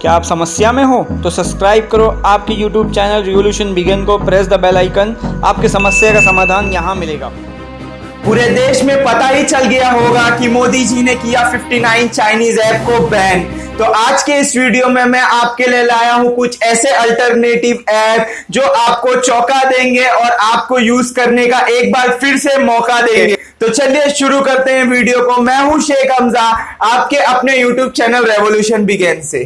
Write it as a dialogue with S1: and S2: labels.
S1: क्या आप समस्या में हो तो सब्सक्राइब करो आपके YouTube चैनल रिवोल्यूशन बिगन को प्रेस द बेल आइकन आपके समस्या का समाधान यहाँ मिलेगा।
S2: पूरे देश में पता ही चल गया होगा कि मोदी जी ने किया 59 चाइनीज़ ऐप को बैन तो आज के इस वीडियो में मैं आपके लिए लाया हूँ कुछ ऐसे अल्टरनेटिव ऐप जो आपको चौंका देंगे और आपको यूज़ करने का एक बार फिर से मौका देंगे। तो चलिए शुरू करते हैं वीडियो को। मैं हूँ शेख हमजा, आपके अपने यूट्यूब चैनल रेवोल्यूशन बिगेन से।